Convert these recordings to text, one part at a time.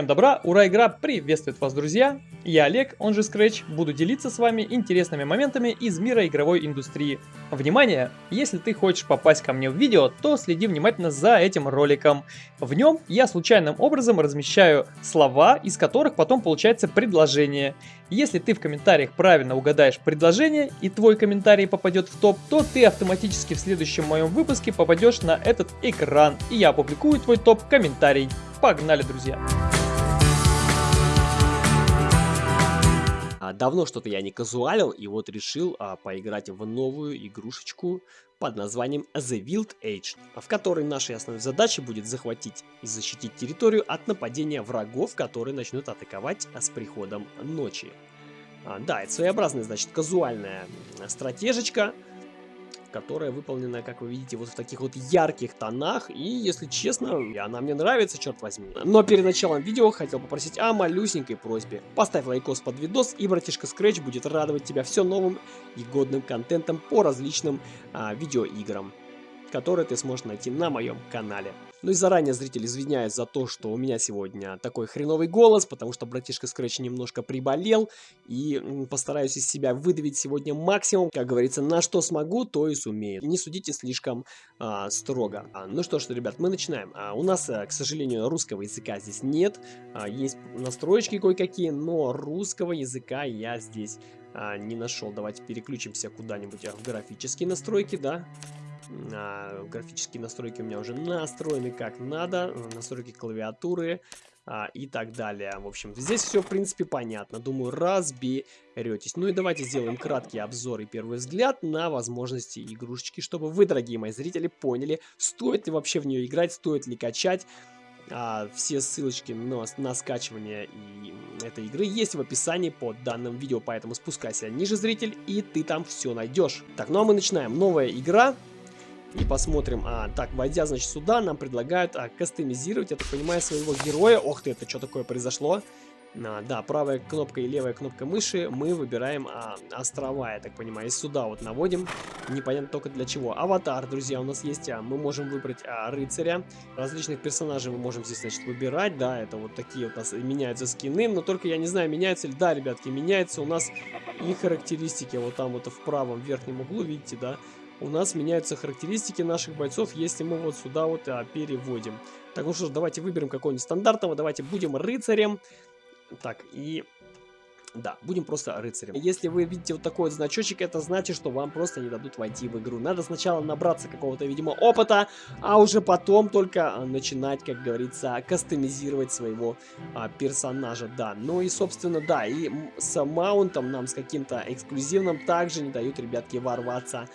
Всем добра, ура, игра приветствует вас, друзья! Я Олег, он же Scratch, буду делиться с вами интересными моментами из мира игровой индустрии. Внимание! Если ты хочешь попасть ко мне в видео, то следи внимательно за этим роликом. В нем я случайным образом размещаю слова, из которых потом получается предложение. Если ты в комментариях правильно угадаешь предложение и твой комментарий попадет в топ, то ты автоматически в следующем моем выпуске попадешь на этот экран, и я опубликую твой топ-комментарий. Погнали, друзья! А, давно что-то я не казуалил, и вот решил а, поиграть в новую игрушечку под названием The Wild Age, в которой нашей основной задачей будет захватить и защитить территорию от нападения врагов, которые начнут атаковать с приходом ночи. А, да, это своеобразная, значит, казуальная стратежечка, которая выполнена, как вы видите, вот в таких вот ярких тонах. И, если честно, она мне нравится, черт возьми. Но перед началом видео хотел попросить о малюсенькой просьбе. Поставь лайкос под видос, и братишка Scratch будет радовать тебя все новым и годным контентом по различным а, видеоиграм, которые ты сможешь найти на моем канале. Ну и заранее, зритель, извиняюсь за то, что у меня сегодня такой хреновый голос, потому что братишка Scratch немножко приболел, и постараюсь из себя выдавить сегодня максимум, как говорится, на что смогу, то и сумею. Не судите слишком а, строго. А, ну что ж, ребят, мы начинаем. А, у нас, а, к сожалению, русского языка здесь нет, а, есть настроечки кое-какие, но русского языка я здесь а, не нашел. Давайте переключимся куда-нибудь в графические настройки, да. А, графические настройки у меня уже настроены как надо. Настройки клавиатуры а, и так далее. В общем, здесь все, в принципе, понятно. Думаю, разберетесь. Ну и давайте сделаем краткий обзор и первый взгляд на возможности игрушечки, чтобы вы, дорогие мои зрители, поняли, стоит ли вообще в нее играть, стоит ли качать. А, все ссылочки на, на скачивание и этой игры есть в описании под данным видео, поэтому спускайся ниже, зритель, и ты там все найдешь. Так, ну а мы начинаем. Новая игра, и посмотрим. А, так, войдя, значит, сюда, нам предлагают а, кастомизировать, я так понимаю, своего героя. Ох ты, это что такое произошло? А, да, правая кнопка и левая кнопка мыши мы выбираем а, острова, я так понимаю. И сюда вот наводим, непонятно только для чего. Аватар, друзья, у нас есть, а, мы можем выбрать а, рыцаря. Различных персонажей мы можем здесь, значит, выбирать, да, это вот такие вот у нас меняются скины. Но только я не знаю, меняются ли, да, ребятки, меняются у нас и характеристики. Вот там вот в правом верхнем углу, видите, да, у нас меняются характеристики наших бойцов, если мы вот сюда вот а, переводим. Так, ну что ж, давайте выберем какого-нибудь стандартного, давайте будем рыцарем. Так, и да, будем просто рыцарем. Если вы видите вот такой вот значочек, это значит, что вам просто не дадут войти в игру. Надо сначала набраться какого-то, видимо, опыта, а уже потом только а, начинать, как говорится, кастомизировать своего а, персонажа. Да, ну и, собственно, да, и с маунтом нам, с каким-то эксклюзивным, также не дают, ребятки, ворваться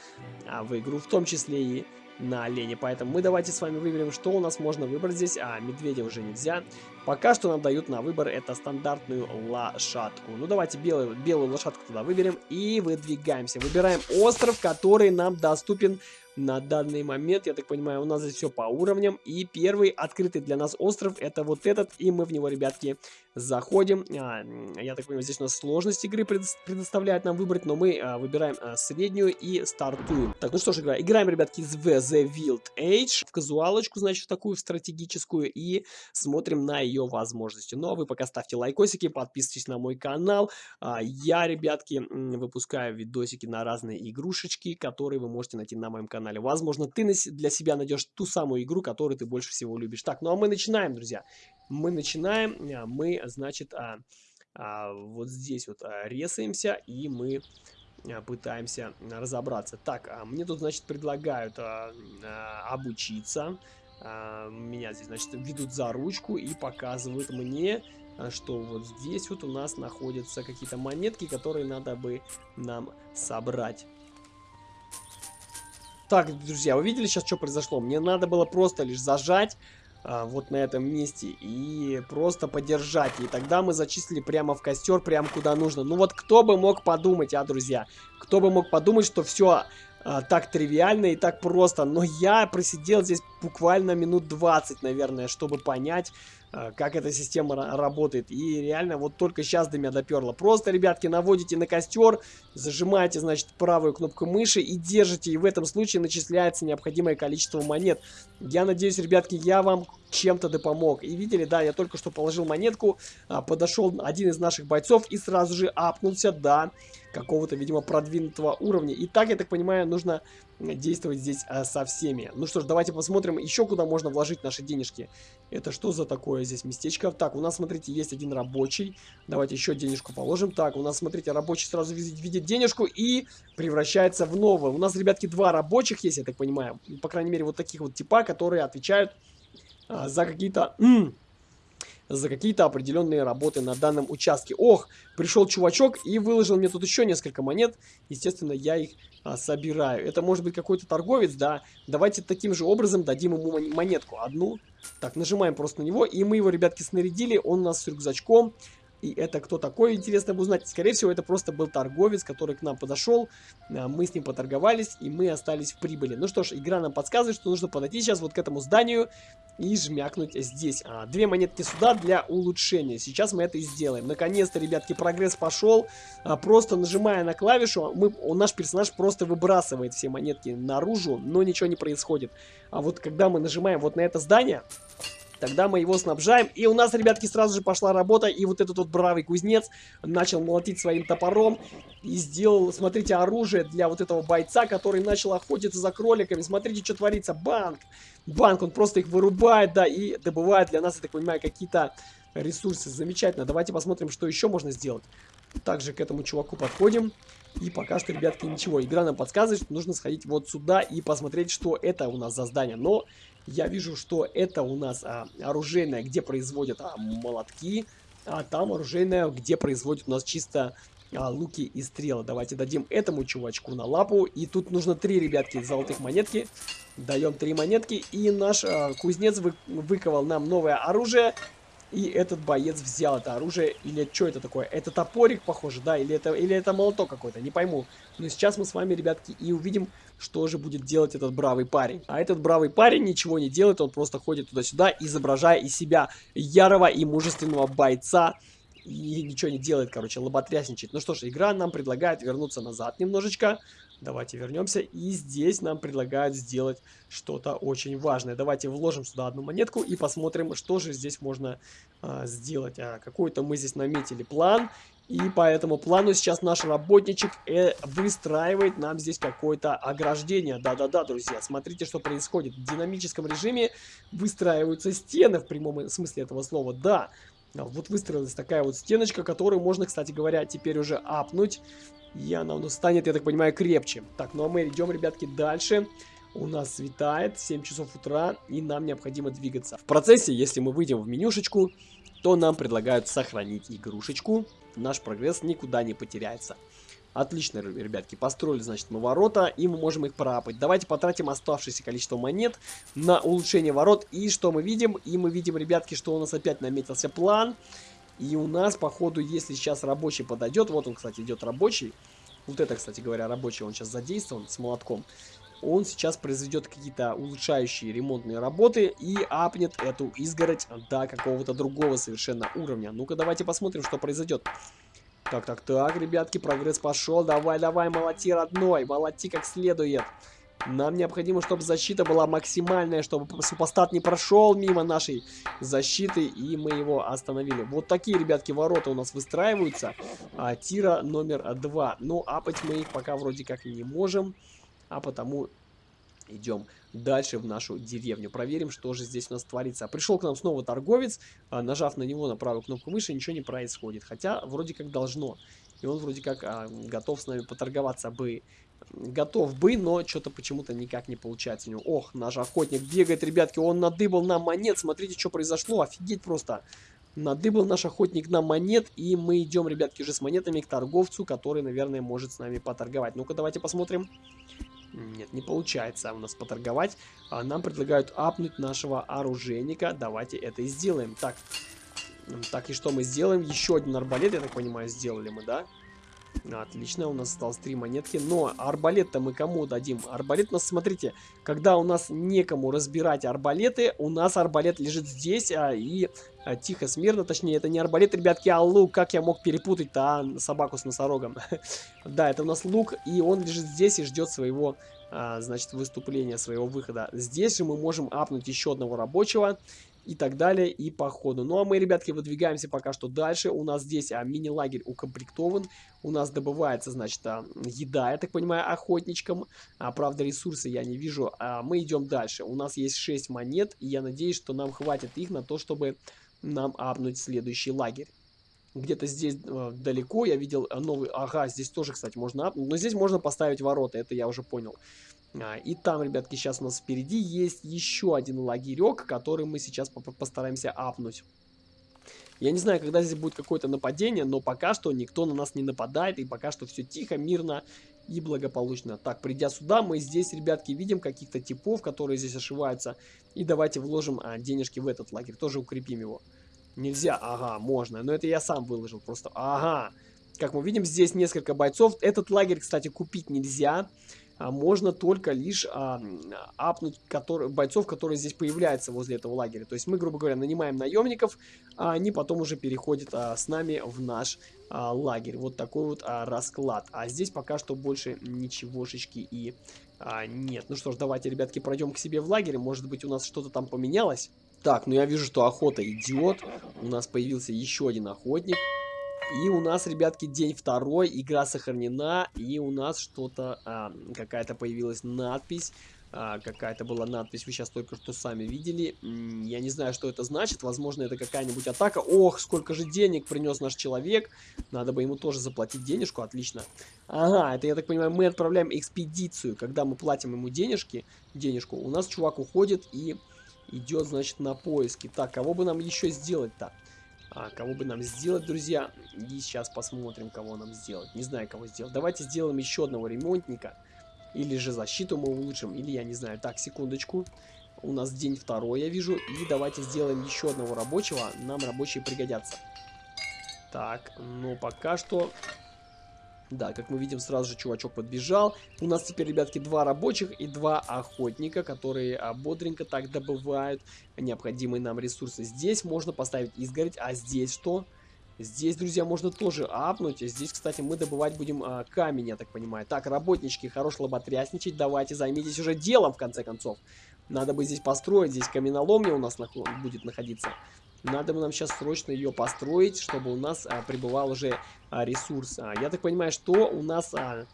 а, в игру, в том числе и на олене. Поэтому мы давайте с вами выберем, что у нас можно выбрать здесь, а медведя уже нельзя. Пока что нам дают на выбор это стандартную лошадку. Ну давайте белую, белую лошадку туда выберем и выдвигаемся. Выбираем остров, который нам доступен на данный момент. Я так понимаю, у нас здесь все по уровням. И первый открытый для нас остров это вот этот. И мы в него, ребятки, заходим. А, я так понимаю, здесь у нас сложность игры предоставляет нам выбрать. Но мы а, выбираем а, среднюю и стартуем. Так, ну что ж, игра. играем, ребятки, в The Wild Age. В казуалочку, значит, такую стратегическую. И смотрим на ее возможности. Ну а вы пока ставьте лайкосики, подписывайтесь на мой канал. Я, ребятки, выпускаю видосики на разные игрушечки, которые вы можете найти на моем канале канале. Возможно, ты для себя найдешь ту самую игру, которую ты больше всего любишь. Так, ну а мы начинаем, друзья. Мы начинаем, а, мы, значит, а, а, вот здесь вот а, резаемся, и мы а, пытаемся разобраться. Так, а мне тут, значит, предлагают а, а, обучиться. А, меня здесь, значит, ведут за ручку и показывают мне, а, что вот здесь вот у нас находятся какие-то монетки, которые надо бы нам собрать. Так, друзья, вы видели сейчас, что произошло? Мне надо было просто лишь зажать а, вот на этом месте и просто подержать. И тогда мы зачислили прямо в костер, прямо куда нужно. Ну вот кто бы мог подумать, а, друзья? Кто бы мог подумать, что все а, так тривиально и так просто. Но я просидел здесь буквально минут 20, наверное, чтобы понять, как эта система работает. И реально вот только сейчас до меня доперло. Просто, ребятки, наводите на костер, зажимаете, значит, правую кнопку мыши и держите. И в этом случае начисляется необходимое количество монет. Я надеюсь, ребятки, я вам чем-то да помог. И видели, да, я только что положил монетку, а, подошел один из наших бойцов и сразу же апнулся до какого-то, видимо, продвинутого уровня. И так, я так понимаю, нужно действовать здесь а, со всеми. Ну что ж, давайте посмотрим еще, куда можно вложить наши денежки. Это что за такое здесь местечко? Так, у нас, смотрите, есть один рабочий. Давайте еще денежку положим. Так, у нас, смотрите, рабочий сразу видит, видит денежку и превращается в нового. У нас, ребятки, два рабочих есть, я так понимаю. По крайней мере, вот таких вот типа, которые отвечают за какие-то за какие-то определенные работы на данном участке. Ох, пришел чувачок и выложил мне тут еще несколько монет. Естественно, я их а, собираю. Это может быть какой-то торговец, да. Давайте таким же образом дадим ему монетку. Одну. Так, нажимаем просто на него. И мы его, ребятки, снарядили. Он у нас с рюкзачком. И это кто такой, интересно бы узнать. Скорее всего, это просто был торговец, который к нам подошел. А, мы с ним поторговались, и мы остались в прибыли. Ну что ж, игра нам подсказывает, что нужно подойти сейчас вот к этому зданию и жмякнуть здесь. А, две монетки сюда для улучшения. Сейчас мы это и сделаем. Наконец-то, ребятки, прогресс пошел. А, просто нажимая на клавишу, мы, наш персонаж просто выбрасывает все монетки наружу, но ничего не происходит. А вот когда мы нажимаем вот на это здание... Тогда мы его снабжаем. И у нас, ребятки, сразу же пошла работа. И вот этот вот бравый кузнец начал молотить своим топором. И сделал, смотрите, оружие для вот этого бойца, который начал охотиться за кроликами. Смотрите, что творится. Банк. Банк, он просто их вырубает, да, и добывает для нас, я так понимаю, какие-то ресурсы. Замечательно. Давайте посмотрим, что еще можно сделать. Также к этому чуваку подходим. И пока что, ребятки, ничего. Игра нам подсказывает, что нужно сходить вот сюда и посмотреть, что это у нас за здание. Но я вижу, что это у нас а, оружейное, где производят а, молотки, а там оружейное, где производят у нас чисто а, луки и стрелы. Давайте дадим этому чувачку на лапу. И тут нужно три, ребятки, золотых монетки. Даем три монетки. И наш а, кузнец вы, выковал нам новое оружие. И этот боец взял это оружие. Или что это такое? Это топорик, похоже, да? Или это, или это молоток какой-то, не пойму. Но сейчас мы с вами, ребятки, и увидим, что же будет делать этот бравый парень. А этот бравый парень ничего не делает, он просто ходит туда-сюда, изображая из себя ярого и мужественного бойца. И ничего не делает, короче, лоботрясничает. Ну что ж, игра нам предлагает вернуться назад немножечко. Давайте вернемся. И здесь нам предлагают сделать что-то очень важное. Давайте вложим сюда одну монетку и посмотрим, что же здесь можно а, сделать. А, Какой-то мы здесь наметили план. И по этому плану сейчас наш работничек э, выстраивает нам здесь какое-то ограждение. Да-да-да, друзья, смотрите, что происходит. В динамическом режиме выстраиваются стены в прямом смысле этого слова. Да, вот выстроилась такая вот стеночка, которую можно, кстати говоря, теперь уже апнуть. И она у нас станет, я так понимаю, крепче. Так, ну а мы идем, ребятки, дальше. У нас светает, 7 часов утра, и нам необходимо двигаться. В процессе, если мы выйдем в менюшечку, то нам предлагают сохранить игрушечку наш прогресс никуда не потеряется. Отлично, ребятки, построили, значит, мы ворота, и мы можем их проапать. Давайте потратим оставшееся количество монет на улучшение ворот. И что мы видим? И мы видим, ребятки, что у нас опять наметился план. И у нас, походу, если сейчас рабочий подойдет, вот он, кстати, идет рабочий. Вот это, кстати говоря, рабочий, он сейчас задействован с молотком. Он сейчас произведет какие-то улучшающие ремонтные работы и апнет эту изгородь до какого-то другого совершенно уровня. Ну-ка, давайте посмотрим, что произойдет. Так, так, так, ребятки, прогресс пошел. Давай, давай, молоти, родной. Молоти как следует. Нам необходимо, чтобы защита была максимальная, чтобы супостат не прошел мимо нашей защиты, и мы его остановили. Вот такие, ребятки, ворота у нас выстраиваются. А, тира номер два. Но апать мы их пока вроде как не можем, а потому идем дальше в нашу деревню. Проверим, что же здесь у нас творится. Пришел к нам снова торговец. А, нажав на него на правую кнопку мыши, ничего не происходит. Хотя вроде как должно. И он вроде как а, готов с нами поторговаться бы. Готов бы, но что-то почему-то никак не получается у него. Ох, наш охотник бегает, ребятки. Он надыбал нам монет. Смотрите, что произошло. Офигеть просто. Надыбал наш охотник на монет, и мы идем, ребятки, уже с монетами к торговцу, который, наверное, может с нами поторговать. Ну-ка, давайте посмотрим. Нет, не получается у нас поторговать. А нам предлагают апнуть нашего оружейника. Давайте это и сделаем. Так, так и что мы сделаем? Еще один арбалет, я так понимаю, сделали мы, да? Отлично, у нас осталось три монетки. Но арбалет-то мы кому дадим? Арбалет у нас, смотрите, когда у нас некому разбирать арбалеты, у нас арбалет лежит здесь, а, и а, тихо, смирно, точнее, это не арбалет, ребятки, а лук. Как я мог перепутать-то, а, собаку с носорогом? да, это у нас лук, и он лежит здесь и ждет своего, а, значит, выступления, своего выхода. Здесь же мы можем апнуть еще одного рабочего. И так далее, и по ходу. Ну, а мы, ребятки, выдвигаемся пока что дальше. У нас здесь а, мини-лагерь укомплектован. У нас добывается, значит, а, еда, я так понимаю, охотничкам. А, правда, ресурсы я не вижу. А, мы идем дальше. У нас есть 6 монет, и я надеюсь, что нам хватит их на то, чтобы нам апнуть следующий лагерь. Где-то здесь э, далеко я видел новый... Ага, здесь тоже, кстати, можно апнуть. Но здесь можно поставить ворота, это я уже понял. А, и там, ребятки, сейчас у нас впереди есть еще один лагерек, который мы сейчас постараемся апнуть. Я не знаю, когда здесь будет какое-то нападение, но пока что никто на нас не нападает, и пока что все тихо, мирно и благополучно. Так, придя сюда, мы здесь, ребятки, видим каких-то типов, которые здесь ошиваются. И давайте вложим а, денежки в этот лагерь, тоже укрепим его. Нельзя, ага, можно, но это я сам выложил просто. Ага, как мы видим, здесь несколько бойцов. Этот лагерь, кстати, купить нельзя а, можно только лишь а, апнуть который, бойцов, которые здесь появляются возле этого лагеря. То есть мы, грубо говоря, нанимаем наемников, а они потом уже переходят а, с нами в наш а, лагерь. Вот такой вот а, расклад. А здесь пока что больше ничегошечки и а, нет. Ну что ж, давайте, ребятки, пройдем к себе в лагерь. Может быть, у нас что-то там поменялось. Так, ну я вижу, что охота идет. У нас появился еще один охотник. И у нас, ребятки, день второй, игра сохранена, и у нас что-то, а, какая-то появилась надпись, а, какая-то была надпись, вы сейчас только что сами видели, я не знаю, что это значит, возможно, это какая-нибудь атака, ох, сколько же денег принес наш человек, надо бы ему тоже заплатить денежку, отлично. Ага, это, я так понимаю, мы отправляем экспедицию, когда мы платим ему денежки, денежку, у нас чувак уходит и идет, значит, на поиски. Так, кого бы нам еще сделать-то? А, кого бы нам сделать, друзья? И сейчас посмотрим, кого нам сделать. Не знаю, кого сделать. Давайте сделаем еще одного ремонтника. Или же защиту мы улучшим, или я не знаю. Так, секундочку. У нас день второй, я вижу. И давайте сделаем еще одного рабочего. Нам рабочие пригодятся. Так, ну пока что да, как мы видим, сразу же чувачок подбежал. У нас теперь, ребятки, два рабочих и два охотника, которые а, бодренько так добывают необходимые нам ресурсы. Здесь можно поставить изгородь, а здесь что? Здесь, друзья, можно тоже апнуть. Здесь, кстати, мы добывать будем а, камень, я так понимаю. Так, работнички, хорош лоботрясничать. Давайте займитесь уже делом, в конце концов. Надо бы здесь построить. Здесь каменоломня у нас нах будет находиться. Надо бы нам сейчас срочно ее построить, чтобы у нас а, прибывал уже а, ресурс. А, я так понимаю, что у нас а,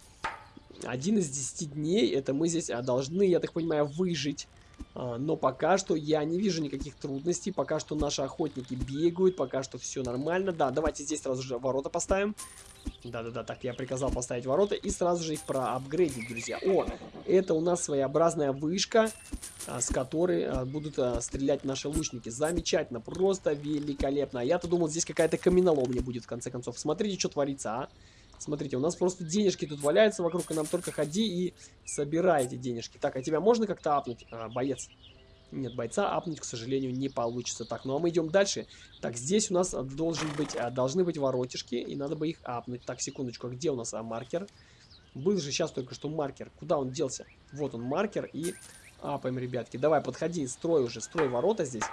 один из 10 дней, это мы здесь а, должны, я так понимаю, выжить. А, но пока что я не вижу никаких трудностей. Пока что наши охотники бегают. Пока что все нормально. Да, давайте здесь сразу же ворота поставим. Да-да-да, так я приказал поставить ворота и сразу же их проапгрейдить, друзья. О, это у нас своеобразная вышка, а, с которой а, будут стрелять наши лучники. Замечательно, просто великолепно. Я-то думал, здесь какая-то каменоломня будет в конце концов. Смотрите, что творится, а. Смотрите, у нас просто денежки тут валяются вокруг, и нам только ходи и собирай эти денежки. Так, а тебя можно как-то апнуть, а, боец? Нет, бойца апнуть, к сожалению, не получится. Так, ну а мы идем дальше. Так, здесь у нас должен быть, а, должны быть воротишки, и надо бы их апнуть. Так, секундочку, а где у нас а, маркер? Был же сейчас только что маркер. Куда он делся? Вот он, маркер, и апаем, ребятки. Давай, подходи, строй уже, строй ворота здесь.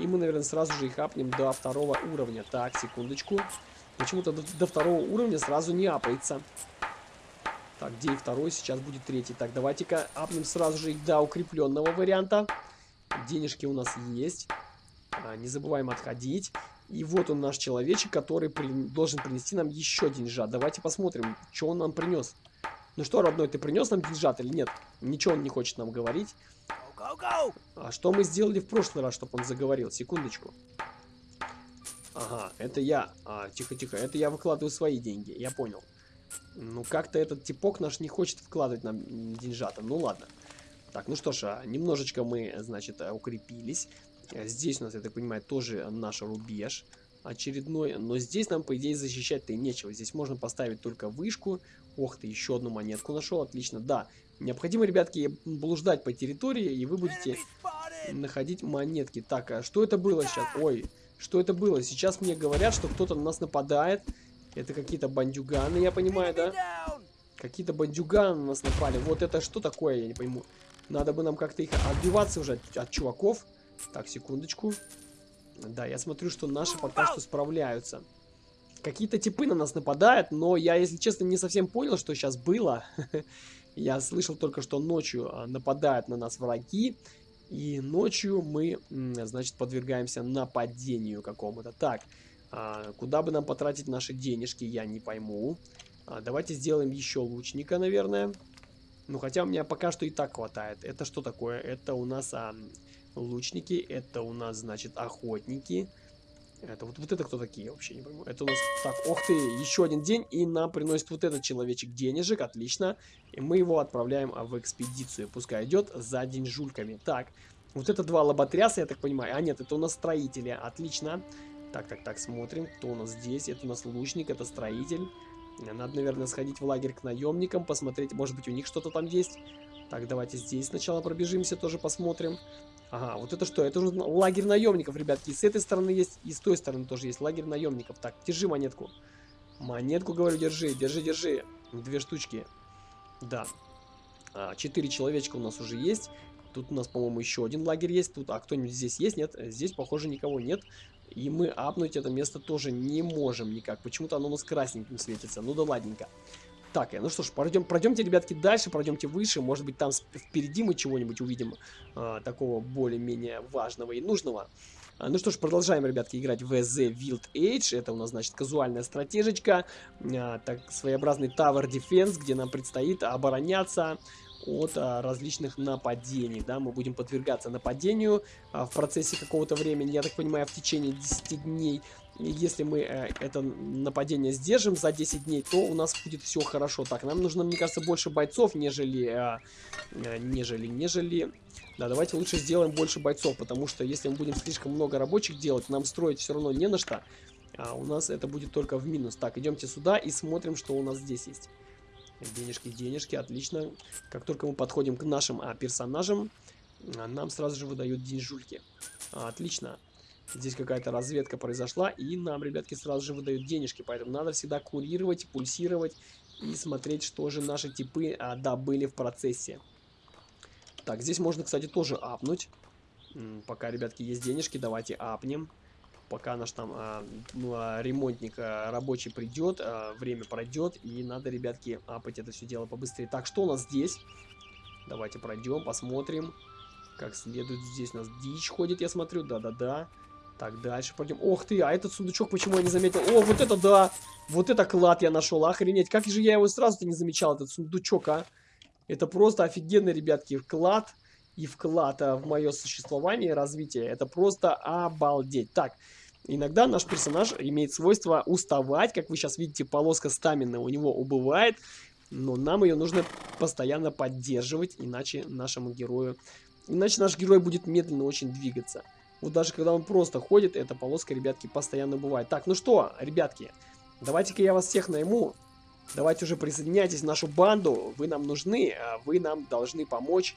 И мы, наверное, сразу же их апнем до второго уровня. Так, секундочку. Почему-то до, до второго уровня сразу не апается. Так, где и второй, сейчас будет третий. Так, давайте-ка апнем сразу же до укрепленного варианта. Денежки у нас есть. А, не забываем отходить. И вот он наш человечек, который при... должен принести нам еще деньжат. Давайте посмотрим, что он нам принес. Ну что, родной, ты принес нам деньжат или нет? Ничего он не хочет нам говорить. А что мы сделали в прошлый раз, чтобы он заговорил? Секундочку. Ага, это я. А, тихо-тихо, это я выкладываю свои деньги, я понял. Ну, как-то этот типок наш не хочет вкладывать нам деньжата. Ну, ладно. Так, ну что ж, а, немножечко мы, значит, э, укрепились. Здесь у нас, я так понимаю, тоже наш рубеж очередной. Но здесь нам, по идее, защищать-то и нечего. Здесь можно поставить только вышку. Ох ты, еще одну монетку нашел, отлично. Да, необходимо, ребятки, блуждать по территории, и вы будете находить монетки. Так, а что это было сейчас? Ой, что это было? Сейчас мне говорят, что кто-то на нас нападает. Это какие-то бандюганы, я понимаю, да? Какие-то бандюганы на нас напали. Вот это что такое, я не пойму. Надо бы нам как-то их отбиваться уже от, от чуваков. Так, секундочку. Да, я смотрю, что наши пока что справляются. Какие-то типы на нас нападают, но я, если честно, не совсем понял, что сейчас было. я слышал только, что ночью а, нападают на нас враги. И ночью мы, значит, подвергаемся нападению какому-то. Так, а, куда бы нам потратить наши денежки, я не пойму. А, давайте сделаем еще лучника, наверное. Ну, хотя у меня пока что и так хватает. Это что такое? Это у нас а, лучники, это у нас, значит, охотники. Это вот, вот это кто такие, вообще не пойму. Это у нас... Так, ох ты, еще один день, и нам приносит вот этот человечек денежек, отлично. И мы его отправляем а, в экспедицию, пускай идет за деньжульками. Так, вот это два лоботряса, я так понимаю. А нет, это у нас строители, отлично. Так, так, так, смотрим, кто у нас здесь. Это у нас лучник, это строитель. Надо, наверное, сходить в лагерь к наемникам, посмотреть, может быть, у них что-то там есть. Так, давайте здесь сначала пробежимся, тоже посмотрим. Ага, вот это что? Это уже лагерь наемников, ребятки. И с этой стороны есть, и с той стороны тоже есть лагерь наемников. Так, держи монетку. Монетку, говорю, держи, держи, держи. Две штучки. Да. А, четыре человечка у нас уже есть. Тут у нас, по-моему, еще один лагерь есть. Тут, а кто-нибудь здесь есть? Нет, здесь, похоже, никого нет. И мы апнуть это место тоже не можем никак. Почему-то оно у нас красненьким светится. Ну да ладненько. Так, ну что ж, пройдем, пройдемте, ребятки, дальше, пройдемте выше. Может быть, там впереди мы чего-нибудь увидим а, такого более-менее важного и нужного. А, ну что ж, продолжаем, ребятки, играть в The Wild Age. Это у нас, значит, казуальная стратежечка. А, так, своеобразный Tower Defense, где нам предстоит обороняться от а, различных нападений, да, мы будем подвергаться нападению а, в процессе какого-то времени, я так понимаю, в течение 10 дней. И если мы э, это нападение сдержим за 10 дней, то у нас будет все хорошо. Так, нам нужно, мне кажется, больше бойцов, нежели, э, э, нежели, нежели... Да, давайте лучше сделаем больше бойцов, потому что если мы будем слишком много рабочих делать, нам строить все равно не на что. А у нас это будет только в минус. Так, идемте сюда и смотрим, что у нас здесь есть. Денежки, денежки, отлично. Как только мы подходим к нашим а, персонажам, нам сразу же выдают деньжульки. А, отлично. Здесь какая-то разведка произошла, и нам, ребятки, сразу же выдают денежки. Поэтому надо всегда курировать, пульсировать и смотреть, что же наши типы а, добыли в процессе. Так, здесь можно, кстати, тоже апнуть. Пока, ребятки, есть денежки, давайте апнем пока наш там а, ну, а, ремонтник а, рабочий придет, а, время пройдет, и надо, ребятки, апать это все дело побыстрее. Так, что у нас здесь? Давайте пройдем, посмотрим, как следует. Здесь у нас дичь ходит, я смотрю, да-да-да. Так, дальше пойдем. Ох ты, а этот сундучок почему я не заметил? О, вот это да! Вот это клад я нашел, охренеть. Как же я его сразу-то не замечал, этот сундучок, а? Это просто офигенный, ребятки, клад и вклад а, в мое существование и развитие. Это просто обалдеть. Так, иногда наш персонаж имеет свойство уставать. Как вы сейчас видите, полоска стамина у него убывает. Но нам ее нужно постоянно поддерживать, иначе нашему герою... Иначе наш герой будет медленно очень двигаться. Вот даже когда он просто ходит, эта полоска, ребятки, постоянно бывает. Так, ну что, ребятки, давайте-ка я вас всех найму. Давайте уже присоединяйтесь в нашу банду. Вы нам нужны, а вы нам должны помочь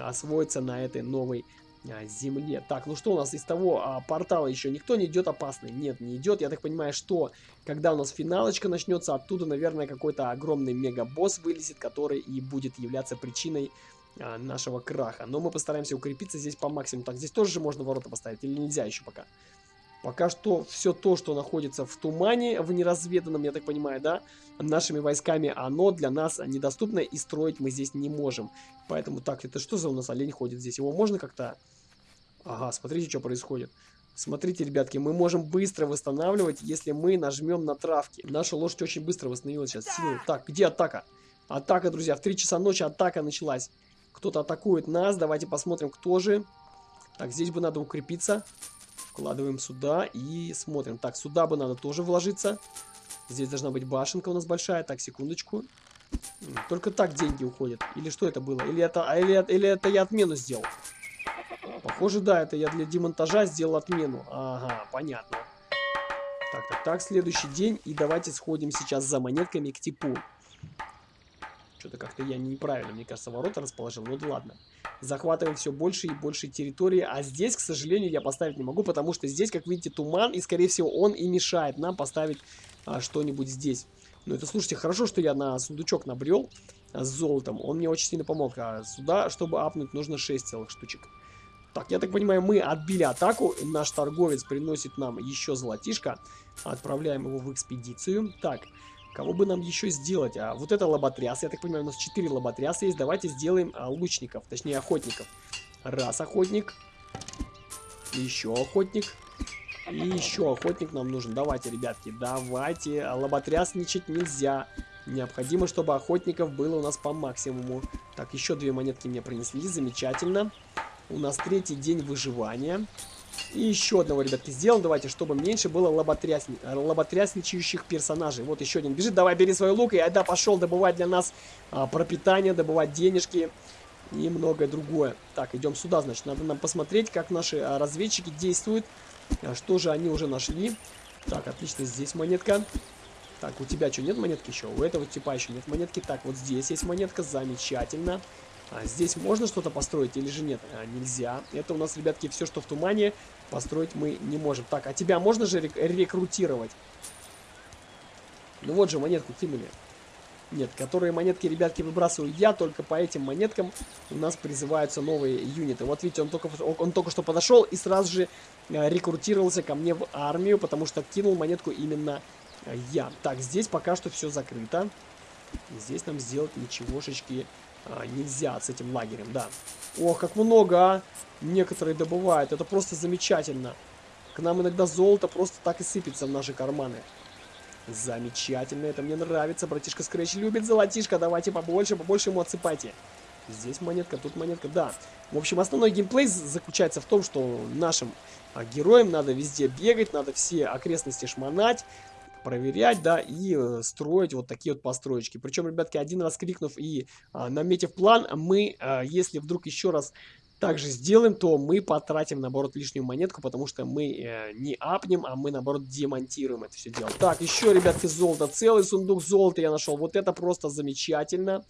освоиться на этой новой а, земле. Так, ну что у нас из того а, портала еще никто не идет опасный? Нет, не идет. Я так понимаю, что когда у нас финалочка начнется, оттуда, наверное, какой-то огромный мега-босс вылезет, который и будет являться причиной нашего краха. Но мы постараемся укрепиться здесь по максимуму. Так, здесь тоже же можно ворота поставить или нельзя еще пока? Пока что все то, что находится в тумане, в неразведанном, я так понимаю, да, нашими войсками, оно для нас недоступно и строить мы здесь не можем. Поэтому, так, это что за у нас олень ходит здесь? Его можно как-то... Ага, смотрите, что происходит. Смотрите, ребятки, мы можем быстро восстанавливать, если мы нажмем на травки. Наша лошадь очень быстро восстановилась сейчас. Так, где атака? Атака, друзья, в 3 часа ночи атака началась. Кто-то атакует нас, давайте посмотрим, кто же. Так, здесь бы надо укрепиться. Вкладываем сюда и смотрим. Так, сюда бы надо тоже вложиться. Здесь должна быть башенка у нас большая. Так, секундочку. Только так деньги уходят. Или что это было? Или это, а, или, или это я отмену сделал? Похоже, да, это я для демонтажа сделал отмену. Ага, понятно. Так, так, так, следующий день. И давайте сходим сейчас за монетками к типу. Что-то как-то я неправильно, мне кажется, ворота расположил. Ну да ладно захватываем все больше и больше территории. А здесь, к сожалению, я поставить не могу, потому что здесь, как видите, туман, и, скорее всего, он и мешает нам поставить а, что-нибудь здесь. Ну, это, слушайте, хорошо, что я на сундучок набрел а, с золотом. Он мне очень сильно помог. А сюда, чтобы апнуть, нужно 6 целых штучек. Так, я так понимаю, мы отбили атаку. Наш торговец приносит нам еще золотишко. Отправляем его в экспедицию. Так, Кого бы нам еще сделать? А вот это лоботряс. Я так понимаю, у нас 4 лоботряса есть. Давайте сделаем а, лучников, точнее охотников. Раз охотник. Еще охотник. И еще охотник нам нужен. Давайте, ребятки, давайте. Лоботрясничать нельзя. Необходимо, чтобы охотников было у нас по максимуму. Так, еще две монетки мне принесли. Замечательно. У нас третий день выживания. И еще одного, ребятки, сделаем. Давайте, чтобы меньше было лоботрясни... лоботрясничающих персонажей. Вот еще один бежит. Давай, бери свой лук. И айда пошел добывать для нас а, пропитание, добывать денежки и многое другое. Так, идем сюда, значит. Надо нам посмотреть, как наши а, разведчики действуют. А, что же они уже нашли. Так, отлично, здесь монетка. Так, у тебя что, нет монетки еще? У этого типа еще нет монетки. Так, вот здесь есть монетка, замечательно. А здесь можно что-то построить или же нет? А, нельзя. Это у нас, ребятки, все, что в тумане, построить мы не можем. Так, а тебя можно же рек рекрутировать? Ну вот же, монетку кинули. Нет, которые монетки, ребятки, выбрасываю я, только по этим монеткам у нас призываются новые юниты. Вот видите, он только, он только что подошел и сразу же э, рекрутировался ко мне в армию, потому что кинул монетку именно э, я. Так, здесь пока что все закрыто. Здесь нам сделать ничегошечки а, нельзя с этим лагерем, да. Ох, как много, а! Некоторые добывают, это просто замечательно. К нам иногда золото просто так и сыпется в наши карманы. Замечательно, это мне нравится. Братишка Скретч любит золотишко. Давайте побольше, побольше ему отсыпайте. Здесь монетка, тут монетка, да. В общем, основной геймплей заключается в том, что нашим а, героям надо везде бегать, надо все окрестности шмонать, проверять, да, и э, строить вот такие вот построечки. Причем, ребятки, один раз крикнув и а, наметив план, мы, а, если вдруг еще раз также сделаем, то мы потратим, наоборот, лишнюю монетку, потому что мы э, не апнем, а мы, наоборот, демонтируем это все дело. Так, еще, ребятки, золото. Целый сундук золота я нашел. Вот это просто замечательно.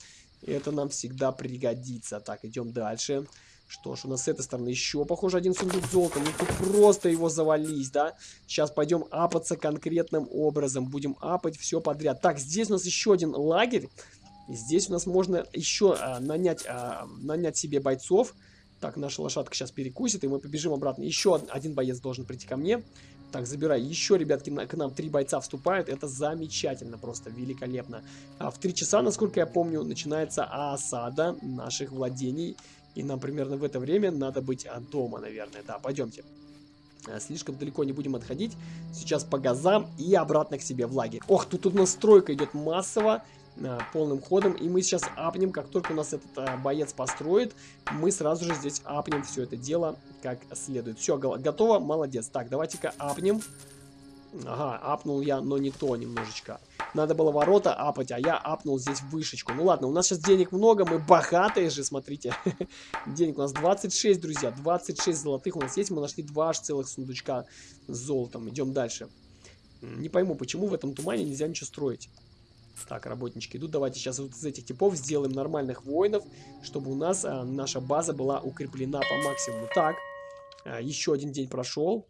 Это нам всегда пригодится. Так, идем дальше. Что ж, у нас с этой стороны еще, похоже, один сундук золота. Ну, тут просто его завались, да? Сейчас пойдем апаться конкретным образом. Будем апать все подряд. Так, здесь у нас еще один лагерь. Здесь у нас можно еще а, нанять, а, нанять себе бойцов. Так, наша лошадка сейчас перекусит, и мы побежим обратно. Еще один боец должен прийти ко мне. Так, забирай. Еще, ребятки, на, к нам три бойца вступают. Это замечательно, просто великолепно. А в три часа, насколько я помню, начинается осада наших владений. И нам примерно в это время надо быть дома, наверное. Да, пойдемте. А, слишком далеко не будем отходить. Сейчас по газам и обратно к себе в лагерь. Ох, тут, тут настройка идет массово. Э, полным ходом. И мы сейчас апнем, как только у нас этот а, боец построит, мы сразу же здесь апнем все это дело как следует. Все, готово, молодец. Так, давайте-ка апнем. Ага, апнул я, но не то немножечко. Надо было ворота апать, а я апнул здесь вышечку. Ну ладно, у нас сейчас денег много, мы богатые же, смотрите. денег у нас 26, друзья, 26 золотых у нас есть. Мы нашли два аж целых сундучка с золотом. Идем дальше. Не пойму, почему в этом тумане нельзя ничего строить. Так, работнички идут. Давайте сейчас вот из этих типов сделаем нормальных воинов, чтобы у нас а, наша база была укреплена по максимуму. Так, а, еще один день прошел.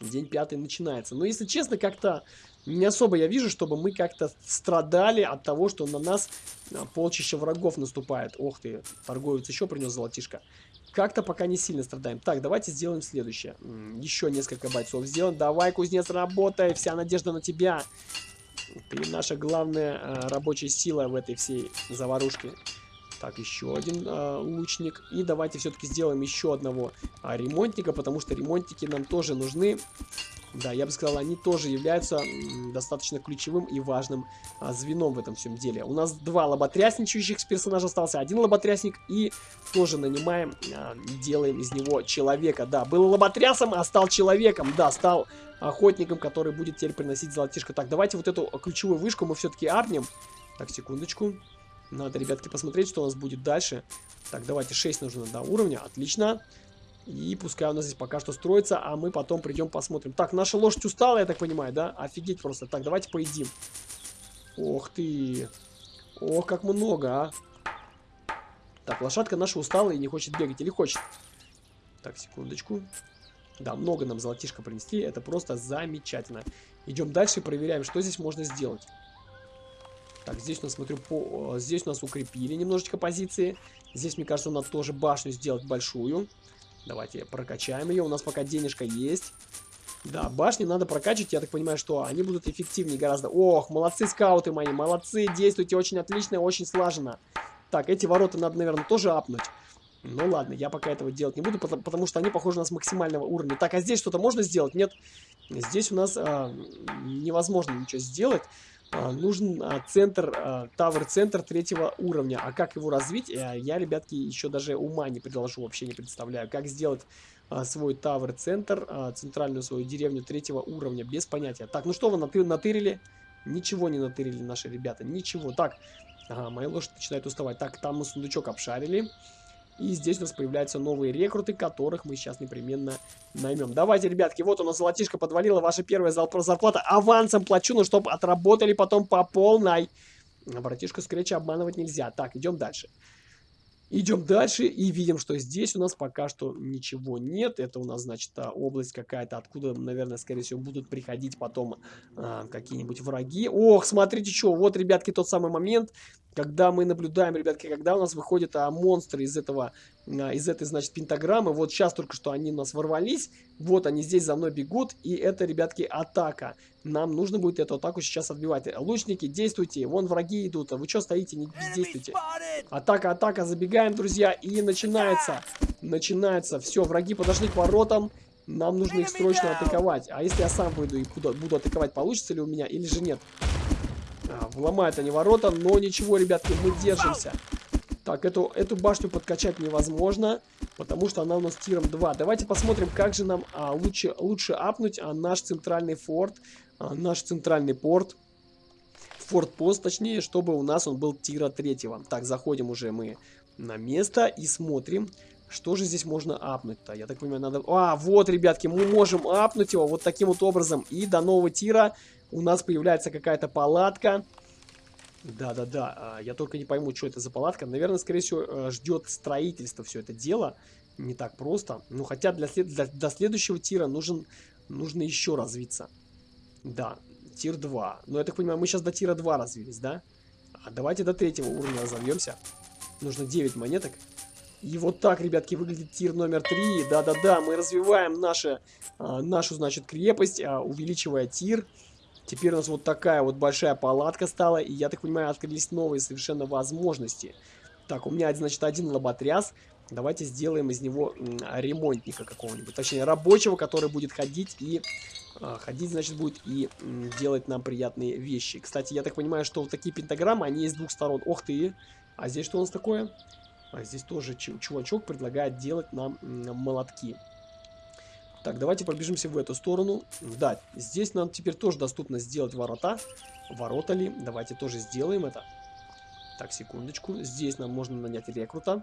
День пятый начинается. Но, если честно, как-то не особо я вижу, чтобы мы как-то страдали от того, что на нас а, полчища врагов наступает. Ох ты, торговец еще принес золотишко. Как-то пока не сильно страдаем. Так, давайте сделаем следующее. Еще несколько бойцов сделаем. Давай, кузнец, работай. Вся надежда на тебя. Ты наша главная а, рабочая сила в этой всей заварушке. Так, еще один а, лучник. И давайте все-таки сделаем еще одного а, ремонтника, потому что ремонтники нам тоже нужны. Да, я бы сказал, они тоже являются достаточно ключевым и важным а, звеном в этом всем деле. У нас два лоботрясничающих персонажа остался, один лоботрясник и тоже нанимаем, а, делаем из него человека. Да, был лоботрясом, а стал человеком. Да, стал охотником, который будет теперь приносить золотишко. Так, давайте вот эту ключевую вышку мы все-таки апнем. Так, секундочку. Надо, ребятки, посмотреть, что у нас будет дальше. Так, давайте 6 нужно до уровня. Отлично. И пускай у нас здесь пока что строится, а мы потом придем посмотрим. Так, наша лошадь устала, я так понимаю, да? Офигеть просто. Так, давайте поедим. Ох ты. Ох, как много, а. Так, лошадка наша устала и не хочет бегать. Или хочет? Так, секундочку. Да, много нам золотишко принести. Это просто замечательно. Идем дальше и проверяем, что здесь можно сделать. Так, здесь у нас, смотрю, по... здесь у нас укрепили немножечко позиции. Здесь, мне кажется, надо тоже башню сделать большую. Давайте прокачаем ее. У нас пока денежка есть. Да, башни надо прокачивать. Я так понимаю, что они будут эффективнее гораздо. Ох, молодцы скауты мои, молодцы. Действуйте очень отлично, очень слаженно. Так, эти ворота надо, наверное, тоже апнуть. Ну ладно, я пока этого делать не буду, потому, потому что они похожи на нас максимального уровня. Так, а здесь что-то можно сделать? Нет. Здесь у нас а, невозможно ничего сделать. А, нужен а, центр, а, тавер-центр третьего уровня. А как его развить, а, я, ребятки, еще даже ума не предложу, вообще не представляю. Как сделать свой тавер-центр, центральную свою деревню третьего уровня, без понятия. Так, ну что вы натыр натырили? Ничего не натырили наши ребята, ничего. Так, ага, моя лошадь начинает уставать. Так, там мы сундучок обшарили. И здесь у нас появляются новые рекруты, которых мы сейчас непременно наймем. Давайте, ребятки, вот у нас золотишко подвалило, ваша первая зарплата. Авансом плачу, ну, чтобы отработали потом по полной. Братишку Скретча обманывать нельзя. Так, идем дальше. Идем дальше и видим, что здесь у нас пока что ничего нет. Это у нас, значит, а, область какая-то, откуда, наверное, скорее всего, будут приходить потом а, какие-нибудь враги. Ох, смотрите, что, вот, ребятки, тот самый момент, когда мы наблюдаем, ребятки, когда у нас выходят а, монстры из этого, а, из этой, значит, пентаграммы. Вот сейчас только что они у нас ворвались. Вот они здесь за мной бегут. И это, ребятки, атака. Нам нужно будет эту атаку сейчас отбивать. Лучники, действуйте. Вон враги идут. Вы что стоите, не бездействуйте. Атака, атака. Забегаем, друзья. И начинается. Начинается. Все, враги подошли к воротам. Нам нужно их срочно атаковать. А если я сам выйду и буду, буду атаковать, получится ли у меня или же нет? А, вломают они ворота, но ничего, ребятки, мы держимся. Так, эту, эту башню подкачать невозможно, потому что она у нас тиром 2. Давайте посмотрим, как же нам а, лучше, лучше апнуть а, наш центральный форт, а, наш центральный порт. Форт-пост, точнее, чтобы у нас он был тира 3. Так, заходим уже мы на место и смотрим, что же здесь можно апнуть-то. Я так понимаю, надо... А, вот, ребятки, мы можем апнуть его вот таким вот образом. И до нового тира у нас появляется какая-то палатка. Да-да-да, а, я только не пойму, что это за палатка. Наверное, скорее всего, э, ждет строительство все это дело. Не так просто. Ну, хотя для, след... для... до следующего тира нужен... нужно еще развиться. Да, тир 2. Но я так понимаю, мы сейчас до тира 2 развились, да? А давайте до третьего уровня разовьемся. Нужно 9 монеток. И вот так, ребятки, выглядит тир номер 3. Да-да-да, мы развиваем наше, а, нашу, значит, крепость, а, увеличивая тир. Теперь у нас вот такая вот большая палатка стала, и я так понимаю, открылись новые совершенно возможности. Так, у меня, значит, один лоботряс. Давайте сделаем из него ремонтника какого-нибудь. Точнее, рабочего, который будет ходить и... А, ходить, значит, будет и делать нам приятные вещи. Кстати, я так понимаю, что вот такие пентаграммы, они с двух сторон. Ох ты! А здесь что у нас такое? А здесь тоже чувачок предлагает делать нам молотки. Так, давайте пробежимся в эту сторону. Да, здесь нам теперь тоже доступно сделать ворота. Ворота ли? Давайте тоже сделаем это. Так, секундочку. Здесь нам можно нанять рекрута.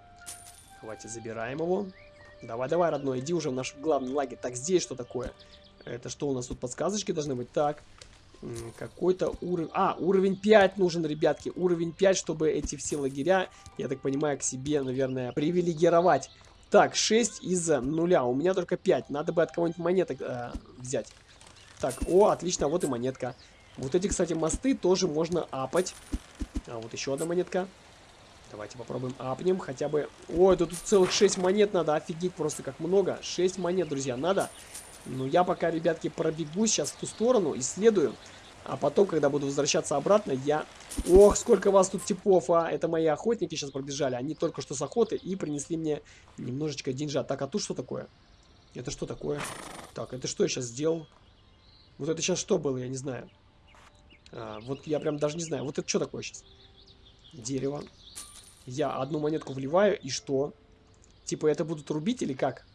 Давайте забираем его. Давай, давай, родной, иди уже в наш главный лагерь. Так, здесь что такое? Это что у нас тут подсказочки должны быть? Так, какой-то уровень... А, уровень 5 нужен, ребятки. Уровень 5, чтобы эти все лагеря, я так понимаю, к себе, наверное, привилегировать. Так, 6 из нуля. У меня только 5. Надо бы от кого-нибудь монеток э, взять. Так, о, отлично, вот и монетка. Вот эти, кстати, мосты тоже можно апать. А вот еще одна монетка. Давайте попробуем апнем хотя бы... Ой, тут целых 6 монет надо. Офигеть просто как много. 6 монет, друзья, надо. Ну, я пока, ребятки, пробегусь сейчас в ту сторону, исследую. А потом, когда буду возвращаться обратно, я... Ох, сколько вас тут типов, а! Это мои охотники сейчас пробежали. Они только что с охоты и принесли мне немножечко деньжа. Так, а тут что такое? Это что такое? Так, это что я сейчас сделал? Вот это сейчас что было, я не знаю. А, вот я прям даже не знаю. Вот это что такое сейчас? Дерево. Я одну монетку вливаю, и что? Типа это будут рубить или как?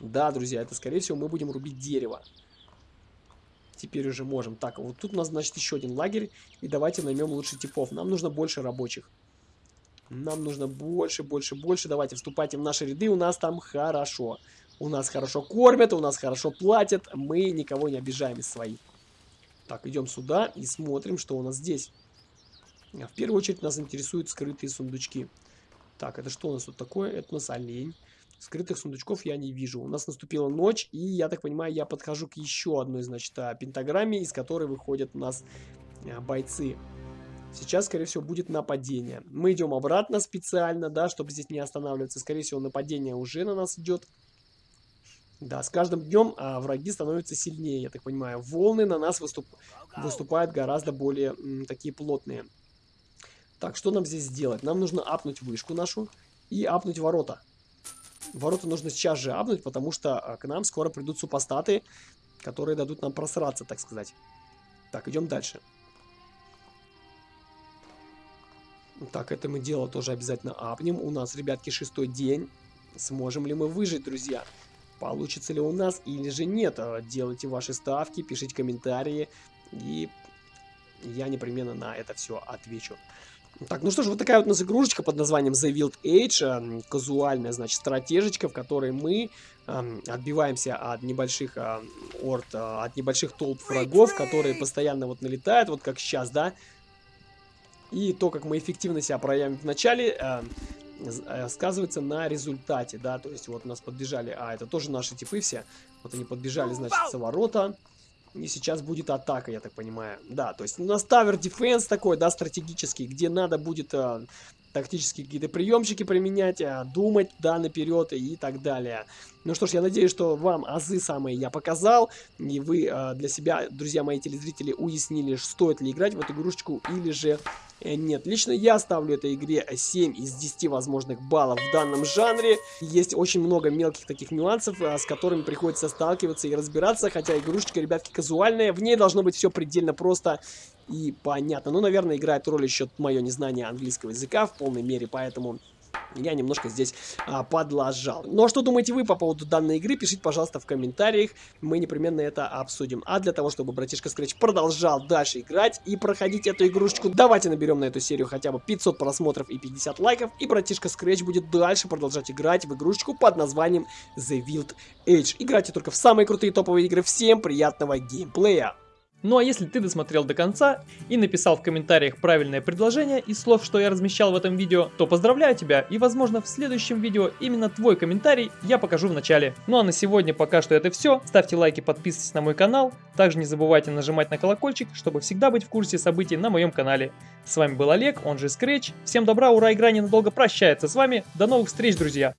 Да, друзья, это скорее всего мы будем рубить дерево теперь уже можем. Так, вот тут у нас, значит, еще один лагерь. И давайте наймем лучше типов. Нам нужно больше рабочих. Нам нужно больше, больше, больше. Давайте вступайте в наши ряды. У нас там хорошо. У нас хорошо кормят, у нас хорошо платят. Мы никого не обижаем из своих. Так, идем сюда и смотрим, что у нас здесь. В первую очередь нас интересуют скрытые сундучки. Так, это что у нас тут такое? Это у нас олень. Скрытых сундучков я не вижу. У нас наступила ночь, и, я так понимаю, я подхожу к еще одной, значит, а, пентаграмме, из которой выходят у нас а, бойцы. Сейчас, скорее всего, будет нападение. Мы идем обратно специально, да, чтобы здесь не останавливаться. Скорее всего, нападение уже на нас идет. Да, с каждым днем а, враги становятся сильнее, я так понимаю. Волны на нас выступ... выступают гораздо более м, такие плотные. Так, что нам здесь сделать? Нам нужно апнуть вышку нашу. и апнуть ворота. Ворота нужно сейчас же апнуть, потому что а, к нам скоро придут супостаты, которые дадут нам просраться, так сказать. Так, идем дальше. Так, это мы дело тоже обязательно апнем. У нас, ребятки, шестой день. Сможем ли мы выжить, друзья? Получится ли у нас или же нет? А, делайте ваши ставки, пишите комментарии. И я непременно на это все отвечу. Так, ну что ж, вот такая вот у нас игрушечка под названием The Wild Age, э, казуальная, значит, стратежечка, в которой мы э, отбиваемся от небольших э, орд, э, от небольших толп врагов, которые постоянно вот налетают, вот как сейчас, да. И то, как мы эффективно себя проявим в начале, э, сказывается на результате, да, то есть вот у нас подбежали, а это тоже наши типы все, вот они подбежали, значит, с ворота, и сейчас будет атака, я так понимаю. Да, то есть у нас тавер дефенс такой, да, стратегический, где надо будет э, тактические какие-то приемчики применять, э, думать, да, наперед и так далее. Ну что ж, я надеюсь, что вам азы самые я показал, и вы э, для себя, друзья мои телезрители, уяснили, стоит ли играть в эту игрушечку или же Э, нет, лично я ставлю этой игре 7 из 10 возможных баллов в данном жанре. Есть очень много мелких таких нюансов, э, с которыми приходится сталкиваться и разбираться, хотя игрушечка, ребятки, казуальная. В ней должно быть все предельно просто и понятно. Ну, наверное, играет роль еще мое незнание английского языка в полной мере, поэтому я немножко здесь а, подлажал. Ну а что думаете вы по поводу данной игры? Пишите, пожалуйста, в комментариях. Мы непременно это обсудим. А для того, чтобы братишка Scratch продолжал дальше играть и проходить эту игрушечку, давайте наберем на эту серию хотя бы 500 просмотров и 50 лайков. И братишка Scratch будет дальше продолжать играть в игрушечку под названием The Wild Age. Играйте только в самые крутые топовые игры. Всем приятного геймплея! Ну а если ты досмотрел до конца и написал в комментариях правильное предложение из слов, что я размещал в этом видео, то поздравляю тебя и возможно в следующем видео именно твой комментарий я покажу в начале. Ну а на сегодня пока что это все. Ставьте лайки, подписывайтесь на мой канал. Также не забывайте нажимать на колокольчик, чтобы всегда быть в курсе событий на моем канале. С вами был Олег, он же Scratch. Всем добра, ура, игра ненадолго прощается с вами. До новых встреч, друзья!